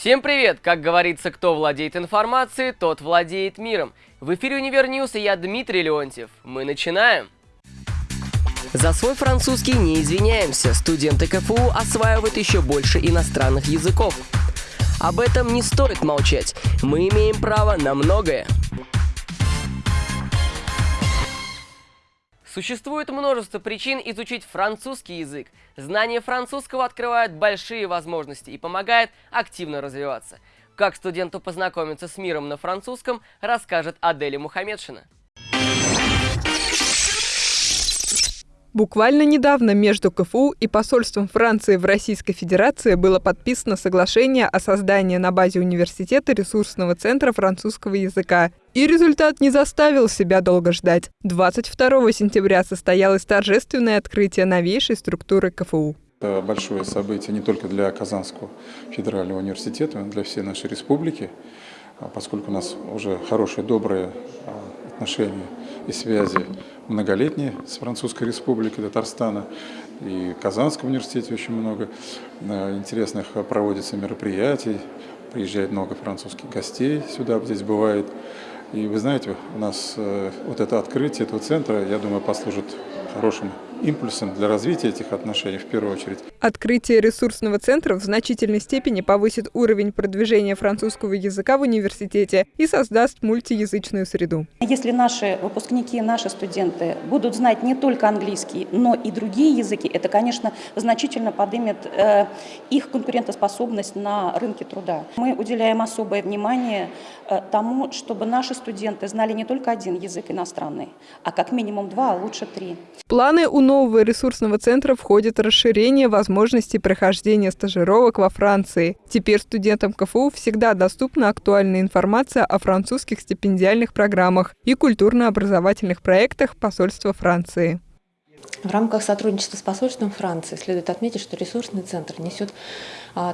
Всем привет! Как говорится, кто владеет информацией, тот владеет миром. В эфире Универ и я Дмитрий Леонтьев. Мы начинаем! За свой французский не извиняемся. Студенты КФУ осваивают еще больше иностранных языков. Об этом не стоит молчать. Мы имеем право на многое. Существует множество причин изучить французский язык. Знание французского открывает большие возможности и помогает активно развиваться. Как студенту познакомиться с миром на французском, расскажет Аделя Мухамедшина. Буквально недавно между КФУ и посольством Франции в Российской Федерации было подписано соглашение о создании на базе университета ресурсного центра французского языка. И результат не заставил себя долго ждать. 22 сентября состоялось торжественное открытие новейшей структуры КФУ. Это большое событие не только для Казанского федерального университета, но и для всей нашей республики, а поскольку у нас уже хорошие, добрые а, отношения и связи многолетние с Французской Республикой Татарстана. И в Казанском университете очень много э, интересных проводится мероприятий. Приезжает много французских гостей сюда, здесь бывает. И вы знаете, у нас э, вот это открытие этого центра, я думаю, послужит хорошим импульсом для развития этих отношений в первую очередь. Открытие ресурсного центра в значительной степени повысит уровень продвижения французского языка в университете и создаст мультиязычную среду. Если наши выпускники, наши студенты будут знать не только английский, но и другие языки, это, конечно, значительно поднимет э, их конкурентоспособность на рынке труда. Мы уделяем особое внимание э, тому, чтобы наши студенты знали не только один язык иностранный, а как минимум два, а лучше три. Планы у нового ресурсного центра входит расширение возможностей прохождения стажировок во Франции. Теперь студентам КФУ всегда доступна актуальная информация о французских стипендиальных программах и культурно-образовательных проектах посольства Франции. В рамках сотрудничества с посольством Франции следует отметить, что ресурсный центр несет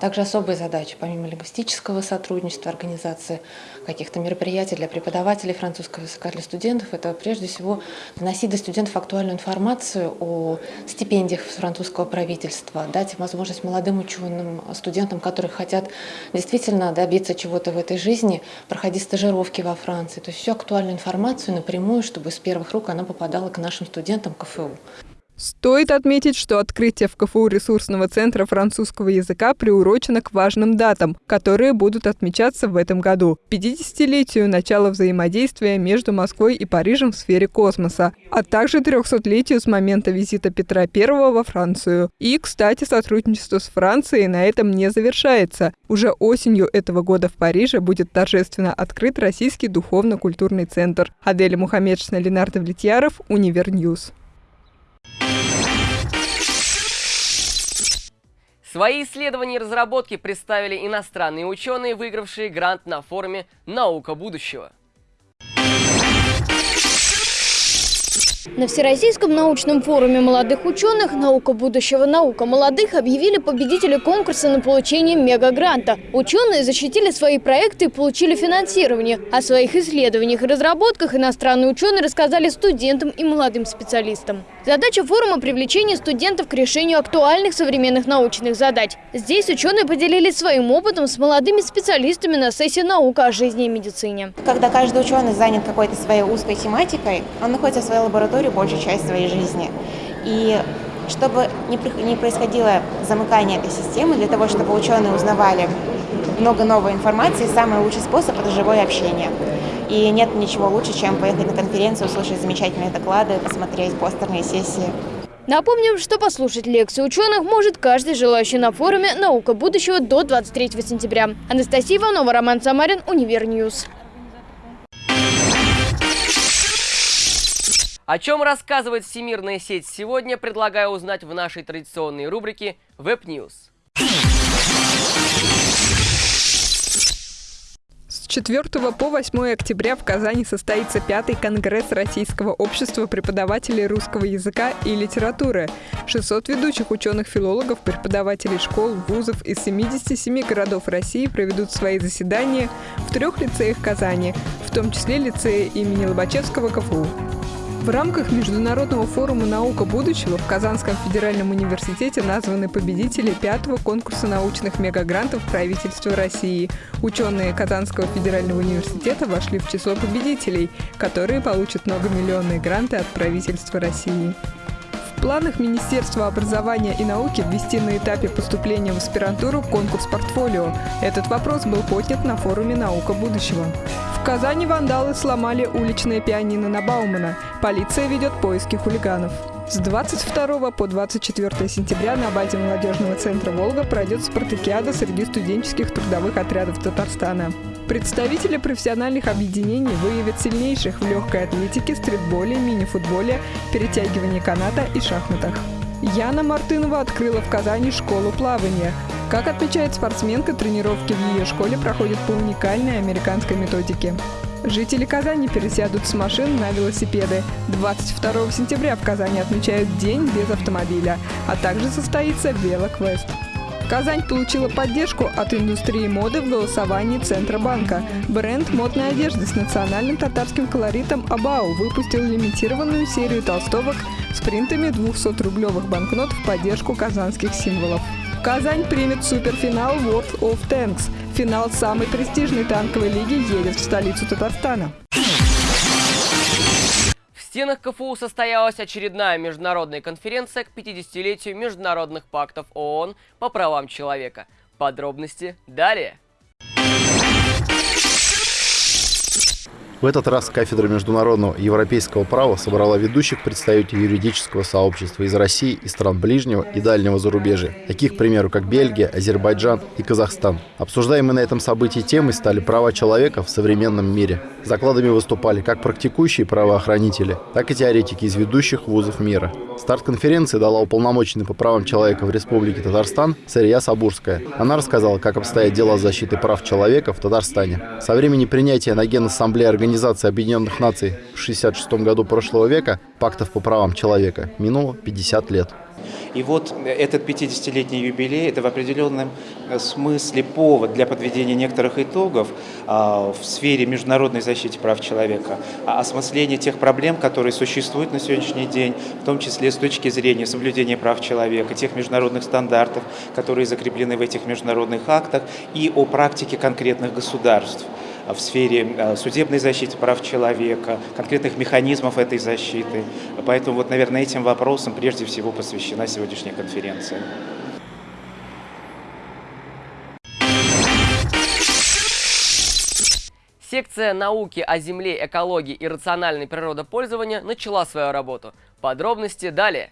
также особые задачи, помимо лингвистического сотрудничества, организации каких-то мероприятий для преподавателей французского языка, для студентов. Это прежде всего доносить до студентов актуальную информацию о стипендиях французского правительства, дать возможность молодым ученым, студентам, которые хотят действительно добиться чего-то в этой жизни, проходить стажировки во Франции. То есть всю актуальную информацию напрямую, чтобы с первых рук она попадала к нашим студентам КФУ. Стоит отметить, что открытие в КФУ ресурсного центра французского языка приурочено к важным датам, которые будут отмечаться в этом году. 50-летию начала взаимодействия между Москвой и Парижем в сфере космоса, а также 300-летию с момента визита Петра I во Францию. И, кстати, сотрудничество с Францией на этом не завершается. Уже осенью этого года в Париже будет торжественно открыт Российский духовно-культурный центр. Аделя Мухаммедшина, Ленардо Влетьяров, Univer News. Свои исследования и разработки представили иностранные ученые, выигравшие грант на форуме «Наука будущего». На Всероссийском научном форуме молодых ученых «Наука будущего. Наука молодых» объявили победителей конкурса на получение мегагранта. Ученые защитили свои проекты и получили финансирование. О своих исследованиях и разработках иностранные ученые рассказали студентам и молодым специалистам. Задача форума – привлечение студентов к решению актуальных современных научных задач. Здесь ученые поделились своим опытом с молодыми специалистами на сессии «Наука о жизни и медицине». Когда каждый ученый занят какой-то своей узкой тематикой, он находится в своей лаборатории историю большую часть своей жизни. И чтобы не происходило замыкание этой системы, для того, чтобы ученые узнавали много новой информации, самый лучший способ – это живое общение. И нет ничего лучше, чем поехать на конференцию, услышать замечательные доклады, посмотреть постерные сессии. Напомним, что послушать лекции ученых может каждый желающий на форуме «Наука будущего» до 23 сентября. Анастасия Иванова, Роман Самарин, Univer News. О чем рассказывает всемирная сеть сегодня, предлагаю узнать в нашей традиционной рубрике Web News. С 4 по 8 октября в Казани состоится пятый конгресс Российского общества преподавателей русского языка и литературы. 600 ведущих ученых-филологов, преподавателей школ, вузов из 77 городов России проведут свои заседания в трех лицеях Казани, в том числе лицее имени Лобачевского КФУ. В рамках Международного форума «Наука будущего» в Казанском федеральном университете названы победители пятого конкурса научных мегагрантов правительства России. Ученые Казанского федерального университета вошли в число победителей, которые получат многомиллионные гранты от правительства России. Планах Министерства образования и науки ввести на этапе поступления в аспирантуру конкурс «Портфолио». Этот вопрос был поднят на форуме «Наука будущего». В Казани вандалы сломали уличное пианино на Баумана. Полиция ведет поиски хулиганов. С 22 по 24 сентября на базе молодежного центра «Волга» пройдет спартакиада среди студенческих трудовых отрядов Татарстана. Представители профессиональных объединений выявят сильнейших в легкой атлетике, стритболе, мини-футболе, перетягивании каната и шахматах. Яна Мартынова открыла в Казани школу плавания. Как отмечает спортсменка, тренировки в ее школе проходят по уникальной американской методике. Жители Казани пересядут с машин на велосипеды. 22 сентября в Казани отмечают День без автомобиля, а также состоится велоквест. Казань получила поддержку от индустрии моды в голосовании Центробанка. Бренд модной одежды с национальным татарским колоритом «Абау» выпустил лимитированную серию толстовок с принтами 200-рублевых банкнот в поддержку казанских символов. Казань примет суперфинал World of Tanks. Финал самой престижной танковой лиги едет в столицу Татарстана. Стенах КФУ состоялась очередная международная конференция к 50-летию международных пактов ООН по правам человека. Подробности далее. В этот раз кафедра международного европейского права собрала ведущих представителей юридического сообщества из России и стран ближнего и дальнего зарубежья, таких, к примеру, как Бельгия, Азербайджан и Казахстан. Обсуждаемые на этом событии темы стали права человека в современном мире. С докладами выступали как практикующие правоохранители, так и теоретики из ведущих вузов мира. Старт конференции дала уполномоченный по правам человека в Республике Татарстан Сария Сабурская. Она рассказала, как обстоят дела защиты прав человека в Татарстане. Со времени принятия на Генассамблеи Организации Организации Объединенных Наций в 1966 году прошлого века пактов по правам человека минуло 50 лет. И вот этот 50-летний юбилей – это в определенном смысле повод для подведения некоторых итогов а, в сфере международной защиты прав человека, а осмысления тех проблем, которые существуют на сегодняшний день, в том числе с точки зрения соблюдения прав человека, тех международных стандартов, которые закреплены в этих международных актах, и о практике конкретных государств в сфере э, судебной защиты прав человека, конкретных механизмов этой защиты. Поэтому, вот, наверное, этим вопросам прежде всего посвящена сегодняшняя конференция. Секция науки о земле, экологии и рациональной природопользования начала свою работу. Подробности далее.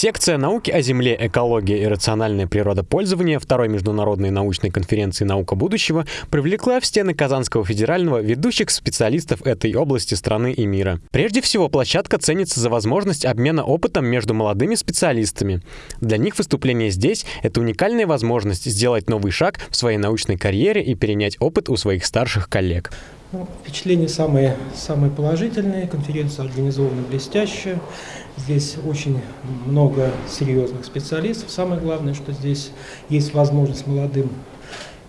Секция науки о Земле, экологии и рациональное природопользование Второй международной научной конференции «Наука будущего» привлекла в стены Казанского федерального ведущих специалистов этой области страны и мира. Прежде всего, площадка ценится за возможность обмена опытом между молодыми специалистами. Для них выступление здесь — это уникальная возможность сделать новый шаг в своей научной карьере и перенять опыт у своих старших коллег. Ну, впечатления самые, самые положительные. Конференция организована блестяще. Здесь очень много серьезных специалистов. Самое главное, что здесь есть возможность молодым,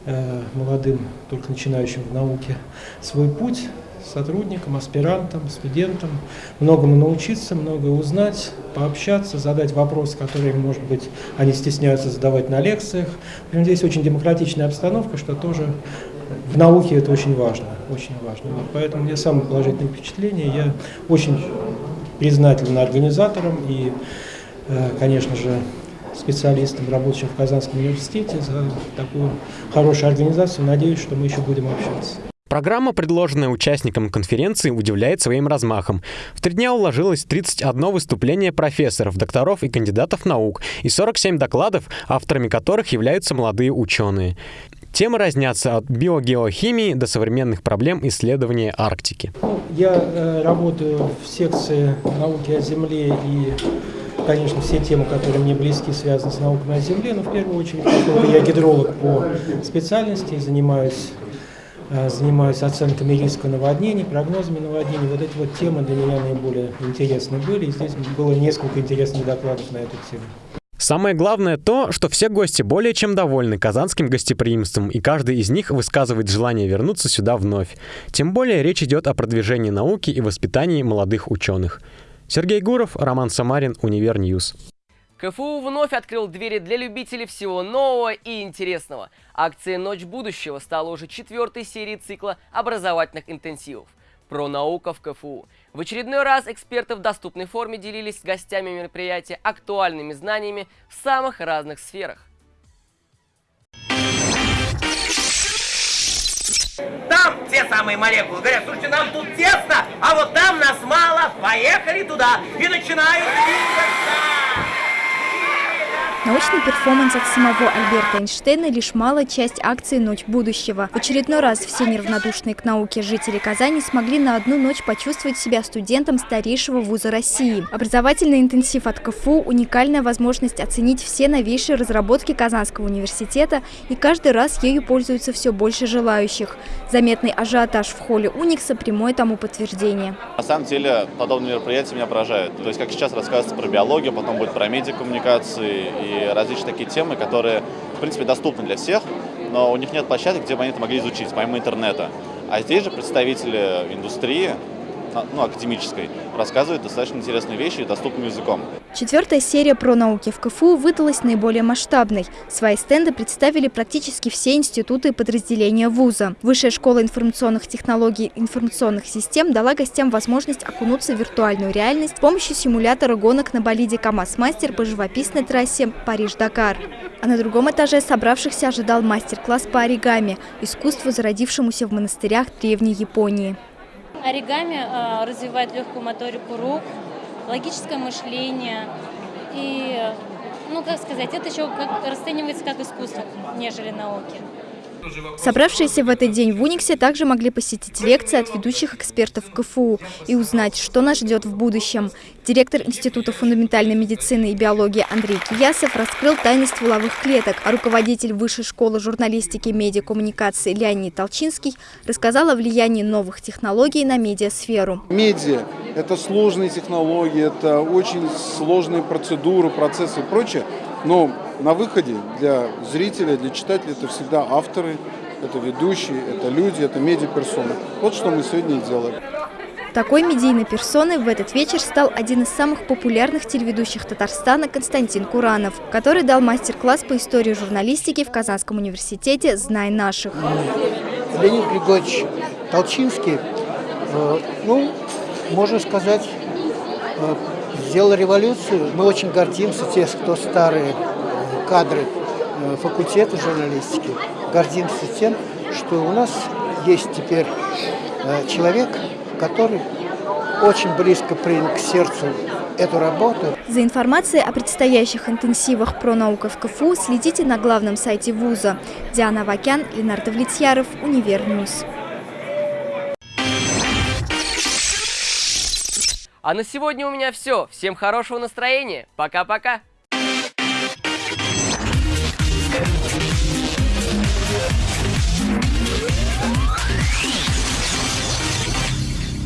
э, молодым только начинающим в науке свой путь сотрудникам, аспирантам, студентам, многому научиться, многое узнать, пообщаться, задать вопросы, которые, может быть, они стесняются задавать на лекциях. Здесь очень демократичная обстановка, что тоже в науке это очень важно, очень важно. Вот поэтому мне самое положительное впечатление. Я очень признателен организаторам и, э, конечно же, специалистам, работающим в Казанском университете за такую хорошую организацию. Надеюсь, что мы еще будем общаться. Программа, предложенная участникам конференции, удивляет своим размахом. В три дня уложилось 31 выступление профессоров, докторов и кандидатов наук и 47 докладов, авторами которых являются молодые ученые. Темы разнятся от биогеохимии до современных проблем исследования Арктики. Я э, работаю в секции науки о Земле и конечно, все темы, которые мне близки, связаны с наукой на Земле, но в первую очередь, я гидролог по специальности, занимаюсь Э, занимаюсь оценками риска наводнений, прогнозами наводнений. Вот эти вот темы для меня наиболее интересны были. И здесь было несколько интересных докладов на эту тему. Самое главное то, что все гости более чем довольны казанским гостеприимством, и каждый из них высказывает желание вернуться сюда вновь. Тем более речь идет о продвижении науки и воспитании молодых ученых. Сергей Гуров, Роман Самарин, Univer News. КФУ вновь открыл двери для любителей всего нового и интересного. Акция «Ночь будущего» стала уже четвертой серией цикла образовательных интенсивов про наука в КФУ. В очередной раз эксперты в доступной форме делились с гостями мероприятия актуальными знаниями в самых разных сферах. Там те самые молекулы говорят, слушайте, нам тут тесно, а вот там нас мало, поехали туда и начинают двигаться. Научный перформанс от самого Альберта Эйнштейна – лишь малая часть акции «Ночь будущего». В очередной раз все неравнодушные к науке жители Казани смогли на одну ночь почувствовать себя студентом старейшего вуза России. Образовательный интенсив от КФУ – уникальная возможность оценить все новейшие разработки Казанского университета, и каждый раз ею пользуются все больше желающих. Заметный ажиотаж в холле Уникса – прямое тому подтверждение. На самом деле, подобные мероприятия меня поражают. То есть, как сейчас рассказывается про биологию, потом будет про медиакоммуникации и различные такие темы, которые, в принципе, доступны для всех, но у них нет площадок, где бы они это могли изучить, помимо интернета. А здесь же представители индустрии, а, ну, академической, рассказывают достаточно интересные вещи доступным языком. Четвертая серия про науки в КФУ выдалась наиболее масштабной. Свои стенды представили практически все институты и подразделения вуза. Высшая школа информационных технологий и информационных систем дала гостям возможность окунуться в виртуальную реальность с помощью симулятора гонок на болиде КамАЗ-мастер по живописной трассе Париж-Дакар. А на другом этаже собравшихся ожидал мастер-класс по оригами – искусству, зародившемуся в монастырях Древней Японии. Оригами э, развивает легкую моторику рук, логическое мышление. И, ну, как сказать, это еще как, расценивается как искусство, нежели науки. Собравшиеся в этот день в Униксе также могли посетить лекции от ведущих экспертов КФУ и узнать, что нас ждет в будущем. Директор Института фундаментальной медицины и биологии Андрей Киясов раскрыл тайны стволовых клеток, а руководитель Высшей школы журналистики и медиакоммуникации Леонид Толчинский рассказал о влиянии новых технологий на медиасферу. Медиа – это сложные технологии, это очень сложные процедуры, процессы и прочее. Но на выходе для зрителя, для читателя это всегда авторы, это ведущие, это люди, это медиаперсоны. Вот что мы сегодня и делаем. Такой медийной персоной в этот вечер стал один из самых популярных телеведущих Татарстана Константин Куранов, который дал мастер-класс по истории журналистики в Казанском университете «Знай наших». Леонид Григорьевич Толчинский, э, ну, можно сказать, э, сделал революцию. Мы очень гордимся, те, кто старые э, кадры э, факультета журналистики, гордимся тем, что у нас есть теперь человек, который очень близко принял к сердцу эту работу. За информацией о предстоящих интенсивах про науку в КФУ следите на главном сайте вуза. Диана Вакян, Ленардо Влетьяров, Univer News. А на сегодня у меня все. Всем хорошего настроения. Пока-пока.